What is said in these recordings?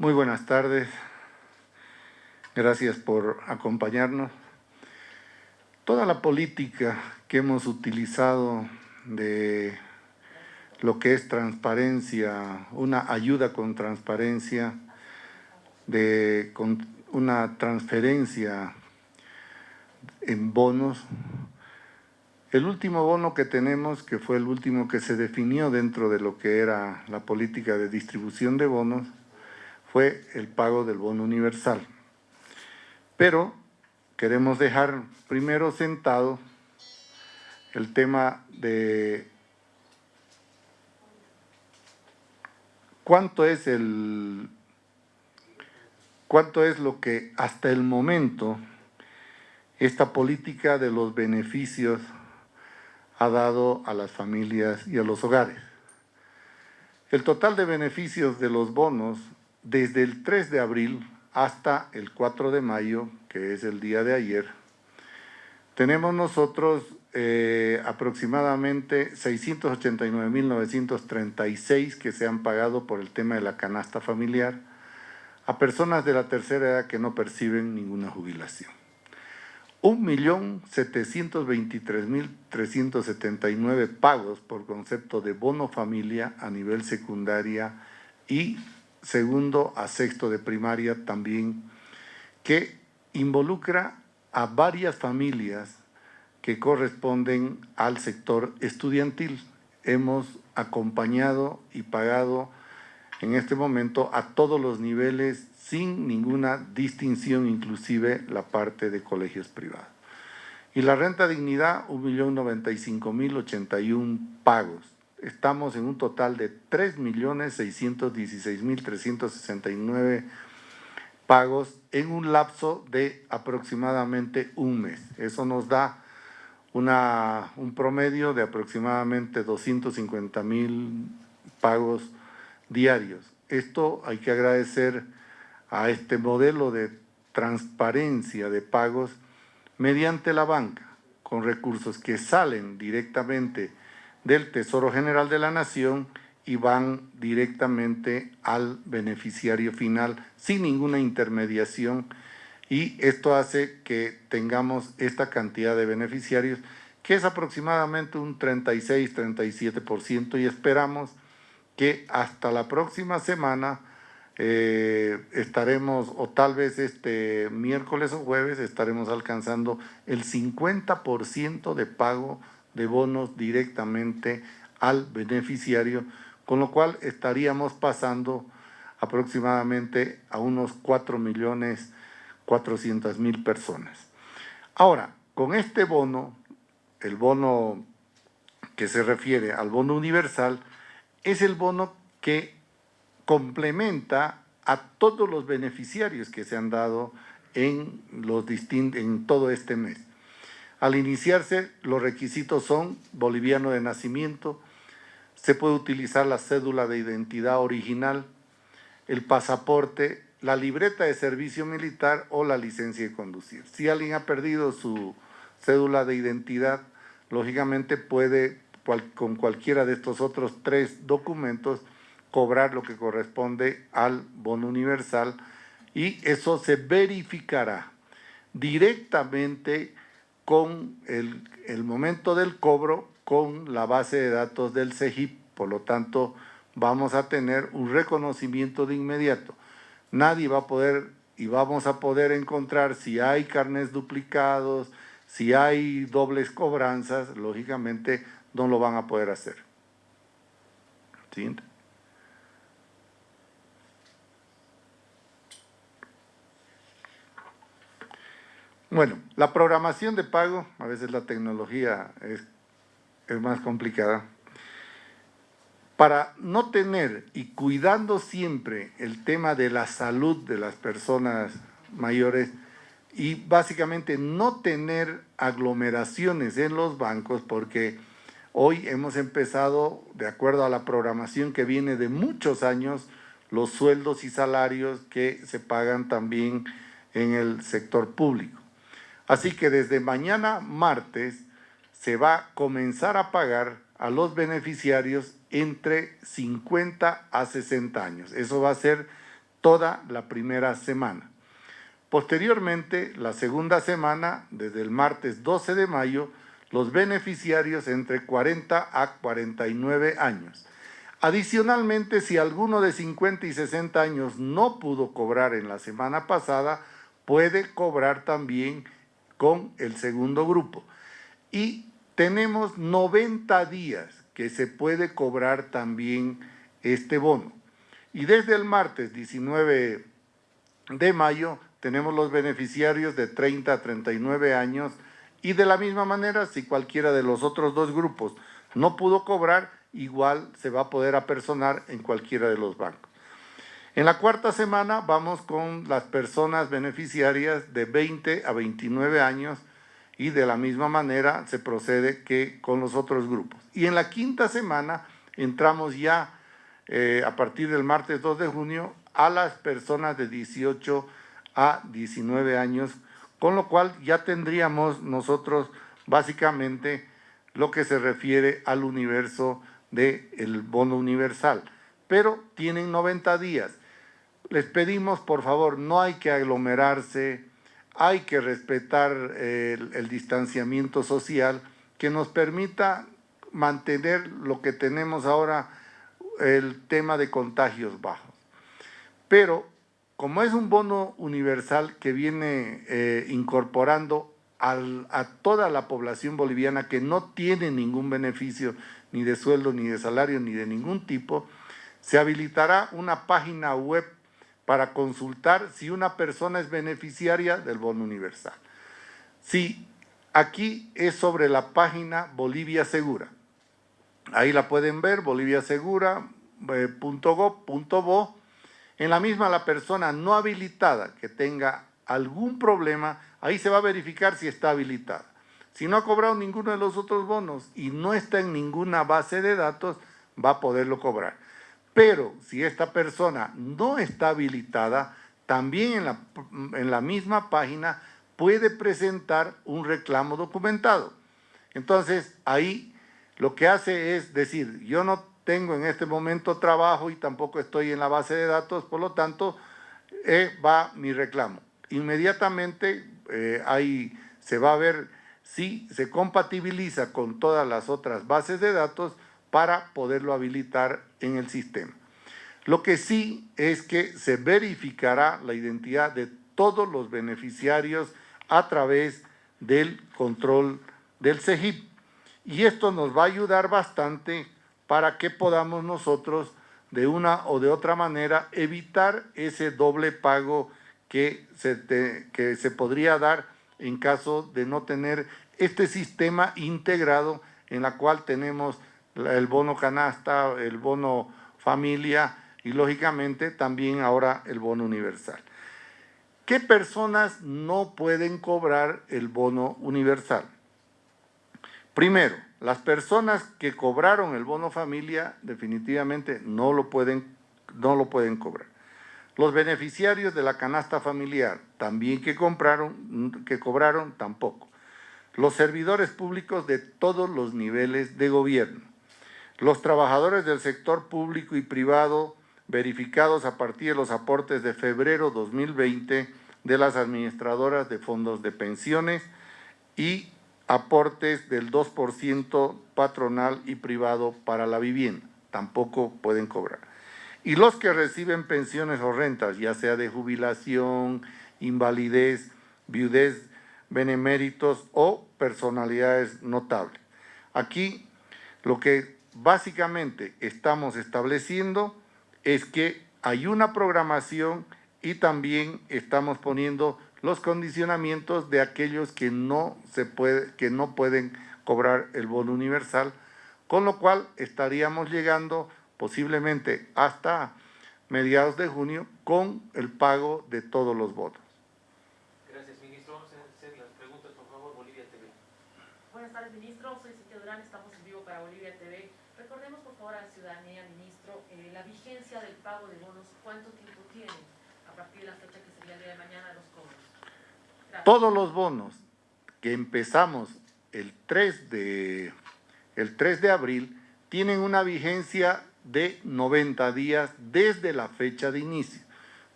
Muy buenas tardes. Gracias por acompañarnos. Toda la política que hemos utilizado de lo que es transparencia, una ayuda con transparencia, de con una transferencia en bonos. El último bono que tenemos, que fue el último que se definió dentro de lo que era la política de distribución de bonos, fue el pago del bono universal. Pero queremos dejar primero sentado el tema de cuánto es el cuánto es lo que hasta el momento esta política de los beneficios ha dado a las familias y a los hogares. El total de beneficios de los bonos desde el 3 de abril hasta el 4 de mayo, que es el día de ayer, tenemos nosotros eh, aproximadamente 689.936 que se han pagado por el tema de la canasta familiar a personas de la tercera edad que no perciben ninguna jubilación. 1.723.379 pagos por concepto de bono familia a nivel secundaria y segundo a sexto de primaria también, que involucra a varias familias que corresponden al sector estudiantil. Hemos acompañado y pagado en este momento a todos los niveles sin ninguna distinción, inclusive la parte de colegios privados. Y la renta dignidad, 1.095.081 pagos estamos en un total de 3.616.369 pagos en un lapso de aproximadamente un mes. Eso nos da una, un promedio de aproximadamente 250.000 pagos diarios. Esto hay que agradecer a este modelo de transparencia de pagos mediante la banca, con recursos que salen directamente del Tesoro General de la Nación y van directamente al beneficiario final sin ninguna intermediación. Y esto hace que tengamos esta cantidad de beneficiarios que es aproximadamente un 36-37% y esperamos que hasta la próxima semana eh, estaremos, o tal vez este miércoles o jueves, estaremos alcanzando el 50% de pago de bonos directamente al beneficiario, con lo cual estaríamos pasando aproximadamente a unos 4 millones 400 mil personas. Ahora, con este bono, el bono que se refiere al bono universal, es el bono que complementa a todos los beneficiarios que se han dado en, los en todo este mes. Al iniciarse, los requisitos son boliviano de nacimiento, se puede utilizar la cédula de identidad original, el pasaporte, la libreta de servicio militar o la licencia de conducir. Si alguien ha perdido su cédula de identidad, lógicamente puede con cualquiera de estos otros tres documentos cobrar lo que corresponde al bono universal y eso se verificará directamente con el, momento del cobro con la base de datos del CEGIP. Por lo tanto, vamos a tener un reconocimiento de inmediato. Nadie va a poder y vamos a poder encontrar si hay carnes duplicados, si hay dobles cobranzas, lógicamente no lo van a poder hacer. Siguiente. Bueno, la programación de pago, a veces la tecnología es, más complicada. Para no tener y cuidando siempre el tema de la salud de las personas mayores y básicamente no tener aglomeraciones en los bancos porque hoy hemos empezado, de acuerdo a la programación que viene de muchos años, los sueldos y salarios que se pagan también en el sector público. Así que desde mañana martes se va a comenzar a pagar a los beneficiarios entre 50 a 60 años. Eso va a ser toda la primera semana. Posteriormente, la segunda semana, desde el martes 12 de mayo, los beneficiarios entre 40 a 49 años. Adicionalmente, si alguno de 50 y 60 años no pudo cobrar en la semana pasada, puede cobrar también con el segundo grupo. Y tenemos 90 días que se puede cobrar también este bono. Y desde el martes 19 de mayo tenemos los beneficiarios de 30 a 39 años y de la misma manera, si cualquiera de los otros dos grupos no pudo cobrar, igual se va a poder apersonar en cualquiera de los bancos. En la cuarta semana vamos con las personas beneficiarias de 20 a 29 años y de la misma manera se procede que con los otros grupos. Y en la quinta semana entramos ya eh, a partir del martes 2 de junio a las personas de 18 a 19 años, con lo cual ya tendríamos nosotros básicamente lo que se refiere al universo del bono universal. Pero tienen 90 días. Les pedimos, por favor, no hay que aglomerarse, hay que respetar el, el distanciamiento social que nos permita mantener lo que tenemos ahora el tema de contagios bajos. Pero como es un bono universal que viene eh, incorporando a toda la población boliviana que no tiene ningún beneficio ni de sueldo, ni de salario, ni de ningún tipo, se habilitará una página web para consultar si una persona es beneficiaria del bono universal. Si aquí es sobre la página Bolivia Segura. Ahí la pueden ver, boliviasegura.gov.bo. En la misma la persona no habilitada que tenga algún problema, ahí se va a verificar si está habilitada. Si no ha cobrado ninguno de los otros bonos y no está en ninguna base de datos, va a poderlo cobrar. Pero si esta persona no está habilitada, también en la, misma página puede presentar un reclamo documentado. Entonces, ahí lo que hace es decir, yo no tengo en este momento trabajo y tampoco estoy en la base de datos, por lo tanto, eh, va mi reclamo. Inmediatamente eh, ahí se va a ver si se compatibiliza con todas las otras bases de datos para poderlo habilitar en el sistema. Lo que sí es que se verificará la identidad de todos los beneficiarios a través del control del CEGIP. Y esto nos va a ayudar bastante para que podamos nosotros de una o de otra manera evitar ese doble pago que se, que se podría dar en caso de no tener este sistema integrado en la cual tenemos el bono canasta, el bono familia y lógicamente también ahora el bono universal. ¿Qué personas no pueden cobrar el bono universal? Primero, las personas que cobraron el bono familia definitivamente no lo pueden, no lo pueden cobrar. Los beneficiarios de la canasta familiar, también que, compraron, que cobraron, tampoco. Los servidores públicos de todos los niveles de gobierno. Los trabajadores del sector público y privado verificados a partir de los aportes de febrero 2020 de las administradoras de fondos de pensiones y aportes del 2% patronal y privado para la vivienda. Tampoco pueden cobrar. Y los que reciben pensiones o rentas, ya sea de jubilación, invalidez, viudez, beneméritos o personalidades notables. Aquí lo que básicamente estamos estableciendo es que hay una programación y también estamos poniendo los condicionamientos de aquellos que no, se puede, que no pueden cobrar el bono universal, con lo cual estaríamos llegando posiblemente hasta mediados de junio con el pago de todos los votos. Gracias, ministro. Vamos a hacer las preguntas, por favor, Bolivia TV. Buenas tardes, ministro. Soy Cintia Durán, estamos en vivo para Bolivia TV. Recordemos, por favor, a la ciudadanía, ministro, eh, la vigencia del pago de bonos, ¿cuánto tiempo tiene a partir de la fecha que sería el día de mañana los cobros? Todos los bonos que empezamos el 3 de, el 3 de abril tienen una vigencia de 90 días desde la fecha de inicio.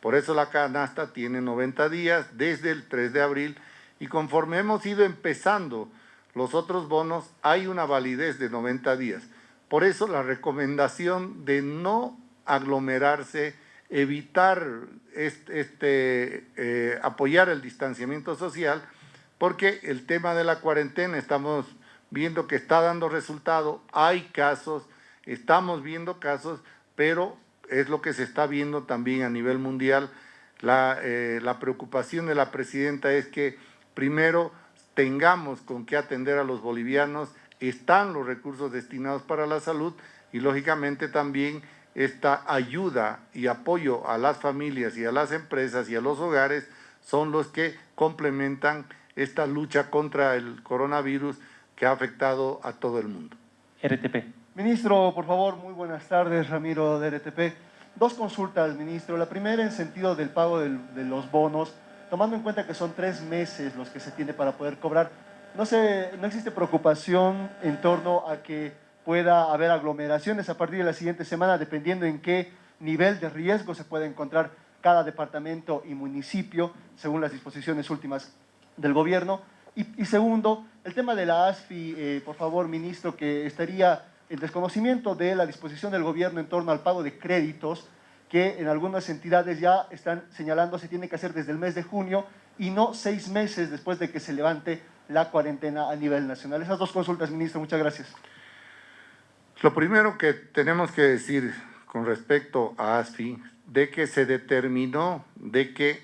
Por eso la canasta tiene 90 días desde el 3 de abril y conforme hemos ido empezando los otros bonos, hay una validez de 90 días. Por eso la recomendación de no aglomerarse, evitar este, eh, apoyar el distanciamiento social, porque el tema de la cuarentena estamos viendo que está dando resultado, hay casos, estamos viendo casos, pero es lo que se está viendo también a nivel mundial. La, eh, la preocupación de la presidenta es que primero tengamos con qué atender a los bolivianos, están los recursos destinados para la salud y lógicamente también esta ayuda y apoyo a las familias y a las empresas y a los hogares son los que complementan esta lucha contra el coronavirus que ha afectado a todo el mundo. RTP. Ministro, por favor, muy buenas tardes, Ramiro de RTP. Dos consultas, ministro. La primera en sentido del pago de los bonos, tomando en cuenta que son tres meses los que se tiene para poder cobrar. No, se, no existe preocupación en torno a que pueda haber aglomeraciones a partir de la siguiente semana, dependiendo en qué nivel de riesgo se puede encontrar cada departamento y municipio, según las disposiciones últimas del gobierno. Y, segundo, el tema de la ASFI, eh, por favor, ministro, que estaría en desconocimiento de la disposición del gobierno en torno al pago de créditos, que en algunas entidades ya están señalando se tiene que hacer desde el mes de junio y no seis meses después de que se levante la cuarentena a nivel nacional. Esas dos consultas, ministro, muchas gracias. Lo primero que tenemos que decir con respecto a ASFI, de que se determinó de que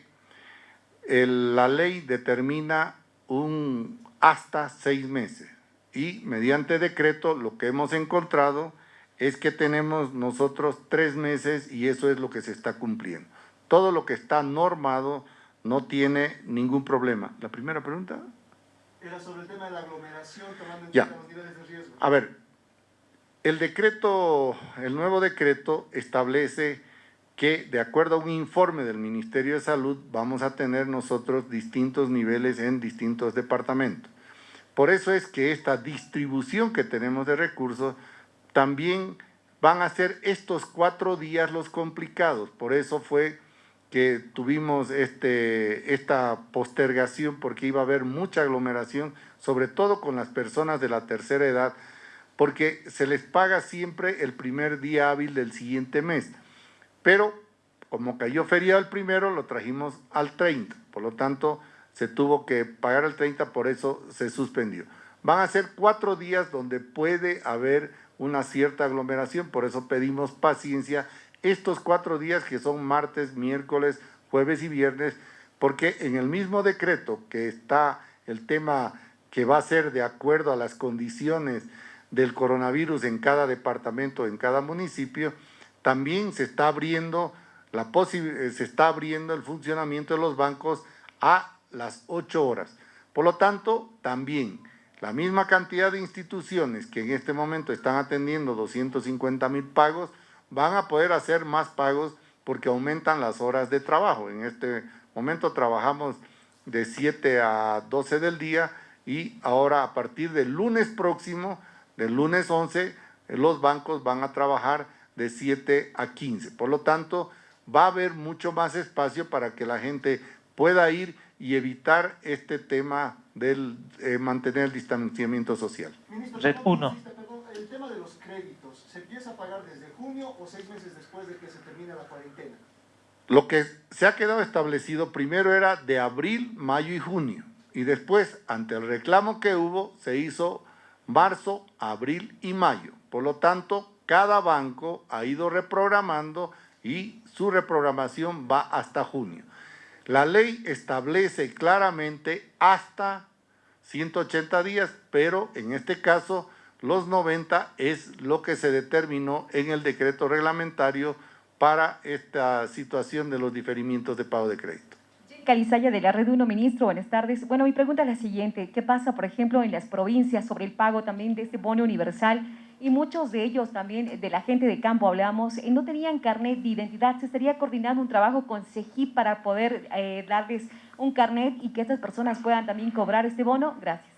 la ley determina un hasta seis meses y mediante decreto lo que hemos encontrado es que tenemos nosotros tres meses y eso es lo que se está cumpliendo. Todo lo que está normado no tiene ningún problema. ¿La primera pregunta? Era sobre el tema de la aglomeración tomando en cuenta los niveles de riesgo. A ver, el decreto, el nuevo decreto establece que de acuerdo a un informe del Ministerio de Salud vamos a tener nosotros distintos niveles en distintos departamentos. Por eso es que esta distribución que tenemos de recursos también van a ser estos cuatro días los complicados. Por eso fue que tuvimos este, esta postergación porque iba a haber mucha aglomeración, sobre todo con las personas de la tercera edad, porque se les paga siempre el primer día hábil del siguiente mes. Pero como cayó feriado el primero, lo trajimos al 30. Por lo tanto, se tuvo que pagar el 30, por eso se suspendió. Van a ser cuatro días donde puede haber una cierta aglomeración, por eso pedimos paciencia estos cuatro días que son martes, miércoles, jueves y viernes, porque en el mismo decreto que está el tema que va a ser de acuerdo a las condiciones del coronavirus en cada departamento, en cada municipio, también se está abriendo la eh, se está abriendo el funcionamiento de los bancos a las 8 horas. Por lo tanto, también la misma cantidad de instituciones que en este momento están atendiendo 250 mil pagos, van a poder hacer más pagos porque aumentan las horas de trabajo. En este momento trabajamos de 7 a 12 del día y ahora a partir del lunes próximo del lunes 11, los bancos van a trabajar de 7 a 15. Por lo tanto, va a haber mucho más espacio para que la gente pueda ir y evitar este tema del eh, mantener el distanciamiento social. Red 1. El tema de los créditos, ¿se empieza a pagar desde junio o seis meses después de que se termine la cuarentena? Lo que se ha quedado establecido primero era de abril, mayo y junio. Y después, ante el reclamo que hubo, se hizo marzo, abril y mayo. Por lo tanto, cada banco ha ido reprogramando y su reprogramación va hasta junio. La ley establece claramente hasta 180 días, pero en este caso los 90 es lo que se determinó en el decreto reglamentario para esta situación de los diferimientos de pago de crédito. Calizaya de la Red 1, ministro, buenas tardes. Bueno, mi pregunta es la siguiente. ¿Qué pasa, por ejemplo, en las provincias sobre el pago también de este bono universal? Y muchos de ellos también, de la gente de campo hablamos, eh, no tenían carnet de identidad. ¿Se estaría coordinando un trabajo con CEGIP para poder eh, darles un carnet y que estas personas puedan también cobrar este bono? Gracias.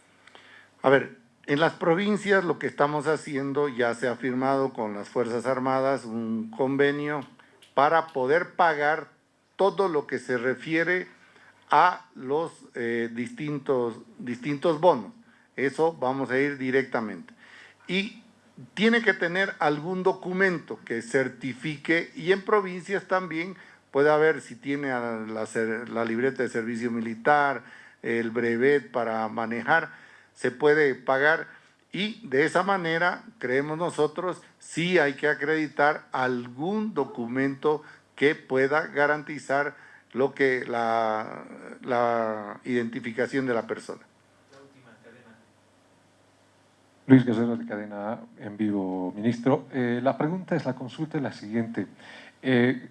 A ver, en las provincias lo que estamos haciendo, ya se ha firmado con las Fuerzas Armadas un convenio para poder pagar todo lo que se refiere a los eh, distintos, distintos bonos. Eso vamos a ir directamente. Y tiene que tener algún documento que certifique y en provincias también puede haber si tiene la, la libreta de servicio militar, el brevet para manejar, se puede pagar y de esa manera, creemos nosotros, sí hay que acreditar algún documento que pueda garantizar lo que la, la identificación de la persona. Luis Guerrero de Cadena en vivo, ministro. Eh, la pregunta es, la consulta es la siguiente. Eh,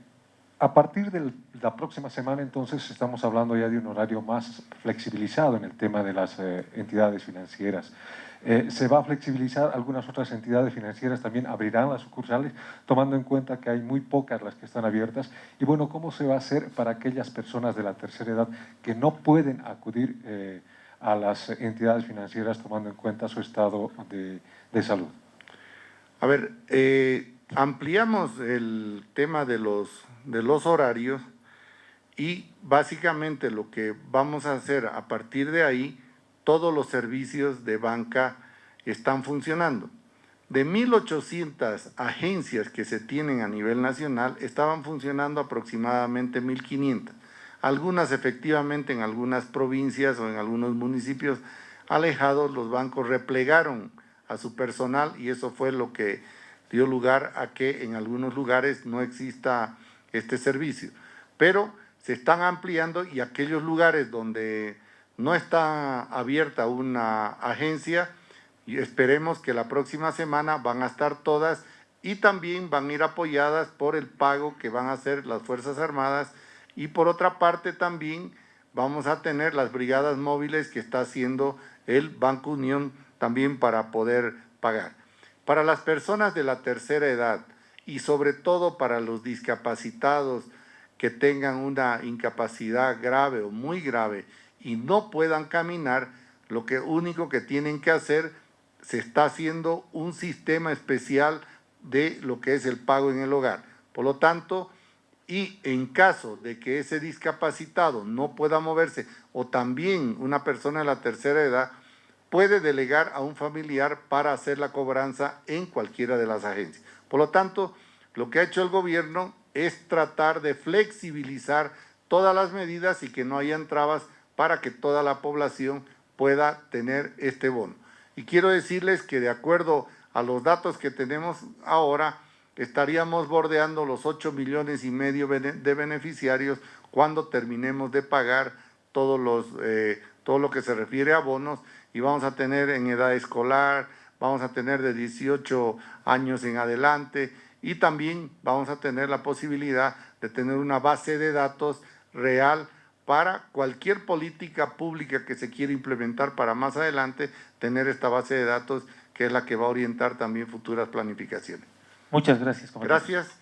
a partir de la próxima semana, entonces, estamos hablando ya de un horario más flexibilizado en el tema de las eh, entidades financieras. Eh, se va a flexibilizar, algunas otras entidades financieras también abrirán las sucursales, tomando en cuenta que hay muy pocas las que están abiertas. Y bueno, ¿cómo se va a hacer para aquellas personas de la tercera edad que no pueden acudir eh, a las entidades financieras tomando en cuenta su estado de, salud? A ver, ampliamos el tema de los, de los horarios y básicamente lo que vamos a hacer a partir de ahí todos los servicios de banca están funcionando. De 1.800 agencias que se tienen a nivel nacional, estaban funcionando aproximadamente 1.500. Algunas efectivamente en algunas provincias o en algunos municipios alejados, los bancos replegaron a su personal y eso fue lo que dio lugar a que en algunos lugares no exista este servicio. Pero se están ampliando y aquellos lugares donde no está abierta una agencia y esperemos que la próxima semana van a estar todas y también van a ir apoyadas por el pago que van a hacer las Fuerzas Armadas y por otra parte también vamos a tener las brigadas móviles que está haciendo el Banco Unión también para poder pagar. Para las personas de la tercera edad y sobre todo para los discapacitados que tengan una incapacidad grave o muy grave y no puedan caminar, lo que único que tienen que hacer, se está haciendo un sistema especial de lo que es el pago en el hogar. Por lo tanto, y en caso de que ese discapacitado no pueda moverse o también una persona de la tercera edad, puede delegar a un familiar para hacer la cobranza en cualquiera de las agencias. Por lo tanto, lo que ha hecho el gobierno es tratar de flexibilizar todas las medidas y que no hayan trabas para que toda la población pueda tener este bono. Y quiero decirles que de acuerdo a los datos que tenemos ahora, estaríamos bordeando los 8 millones y medio de beneficiarios cuando terminemos de pagar todos los, eh, todo lo que se refiere a bonos y vamos a tener en edad escolar, vamos a tener de 18 años en adelante y también vamos a tener la posibilidad de tener una base de datos real para cualquier política pública que se quiera implementar para más adelante, tener esta base de datos que es la que va a orientar también futuras planificaciones. Muchas gracias. Gracias.